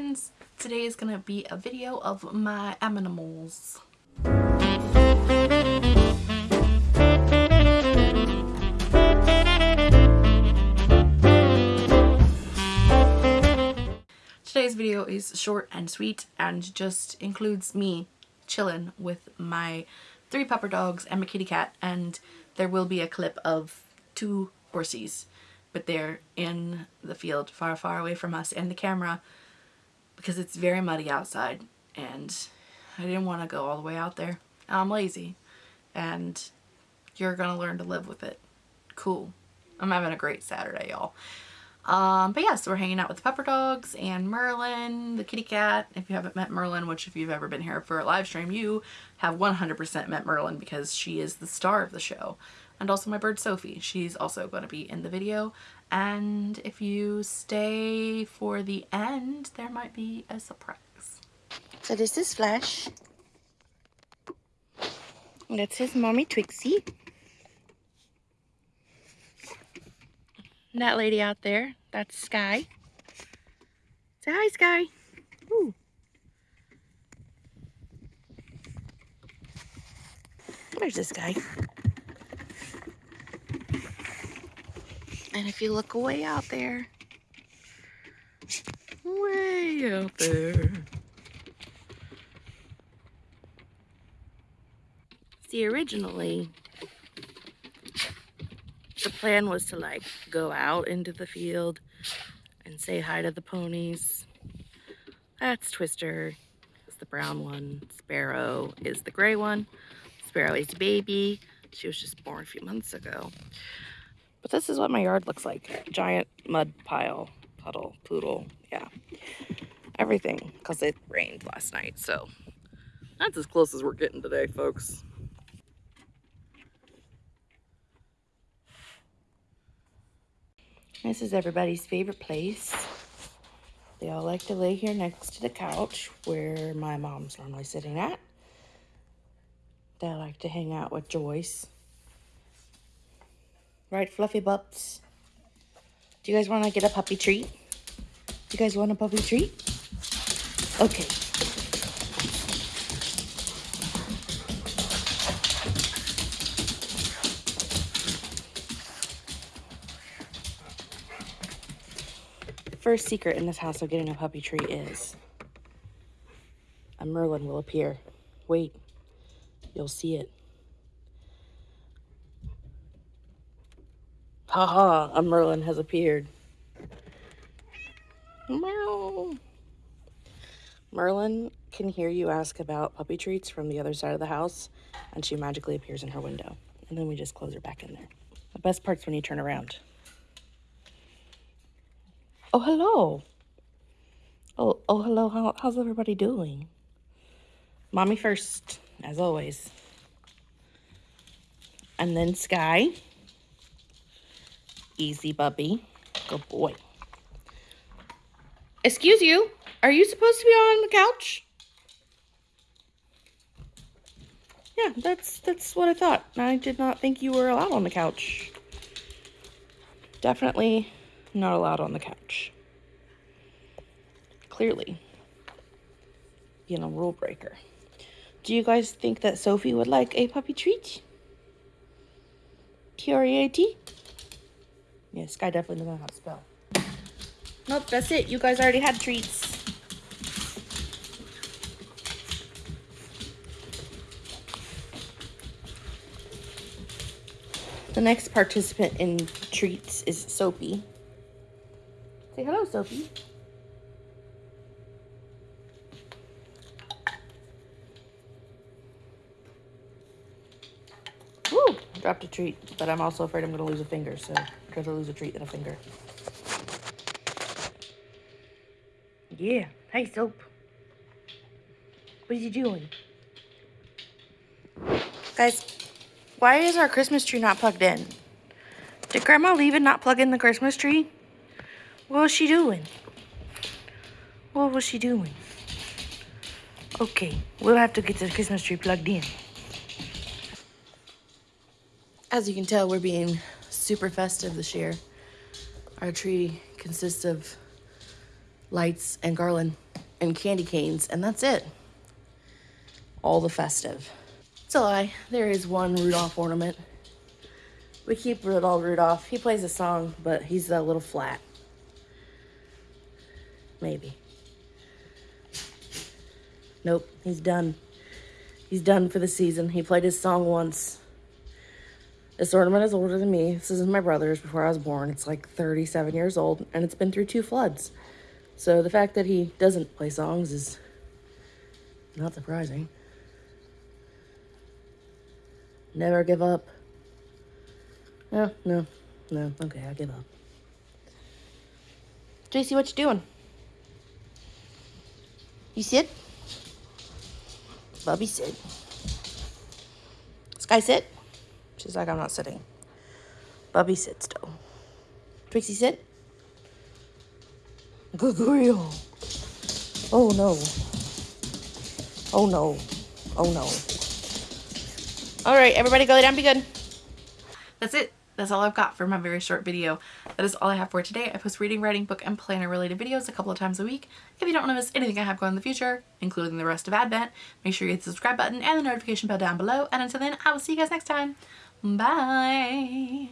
friends! Today is going to be a video of my animals. Today's video is short and sweet and just includes me chilling with my three pupper dogs and my kitty cat and there will be a clip of two horsies but they're in the field far, far away from us and the camera because it's very muddy outside and I didn't want to go all the way out there. I'm lazy and you're going to learn to live with it. Cool. I'm having a great Saturday, y'all. Um, but yeah, so we're hanging out with the pupper dogs and Merlin, the kitty cat. If you haven't met Merlin, which if you've ever been here for a live stream, you have 100% met Merlin because she is the star of the show and also my bird Sophie. She's also going to be in the video. And if you stay for the end, there might be a surprise. So this is Flash. That's his mommy Trixie. And that lady out there, that's Sky. Say hi, Sky. Ooh. Where's this guy? And if you look way out there, way out there, see originally the plan was to like go out into the field and say hi to the ponies. That's Twister, is the brown one. Sparrow is the gray one. Sparrow is a baby. She was just born a few months ago. But this is what my yard looks like. Giant mud pile, puddle, poodle, yeah. Everything, because it rained last night, so that's as close as we're getting today, folks. This is everybody's favorite place. They all like to lay here next to the couch where my mom's normally sitting at. They like to hang out with Joyce. Right, fluffy butts? Do you guys want to get a puppy treat? Do you guys want a puppy treat? Okay. First secret in this house of getting a puppy treat is a Merlin will appear. Wait, you'll see it. Haha, a Merlin has appeared. Meow. Merlin can hear you ask about puppy treats from the other side of the house, and she magically appears in her window. And then we just close her back in there. The best part's when you turn around. Oh, hello. Oh, oh, hello. How, how's everybody doing? Mommy first, as always. And then Sky. Easy, Bubby. Good boy. Excuse you. Are you supposed to be on the couch? Yeah, that's that's what I thought. I did not think you were allowed on the couch. Definitely not allowed on the couch. Clearly. Being a rule breaker. Do you guys think that Sophie would like a puppy treat? Curiosity? Yeah, Sky definitely doesn't know how to spell. Nope, that's it. You guys already had treats. The next participant in treats is Soapy. Say hello, Sophie. Woo! Dropped a treat, but I'm also afraid I'm going to lose a finger, so I'd rather lose a treat than a finger. Yeah. Hey, Soap. What are you doing? Guys, why is our Christmas tree not plugged in? Did Grandma leave and not plug in the Christmas tree? What was she doing? What was she doing? Okay, we'll have to get the Christmas tree plugged in. As you can tell, we're being super festive this year. Our tree consists of lights and garland. and candy canes, and that's it. All the festive. It's a lie. There is one Rudolph ornament. We keep Rudolph Rudolph. He plays a song, but he's a little flat. Maybe. Nope, he's done. He's done for the season. He played his song once. This ornament is older than me. This is my brother's before I was born. It's like 37 years old, and it's been through two floods. So the fact that he doesn't play songs is not surprising. Never give up. No, no, no. Okay, I give up. JC, what you doing? You sit? Bubby sit. Sky sit? She's like, I'm not sitting. Bubby sit still. Trixie sit? Grill. Oh no. Oh no. Oh no. Alright, everybody go lay down, be good. That's it. That's all I've got for my very short video. That is all I have for today. I post reading, writing, book, and planner related videos a couple of times a week. If you don't want to miss anything I have going in the future, including the rest of Advent, make sure you hit the subscribe button and the notification bell down below. And until then, I will see you guys next time. Bye.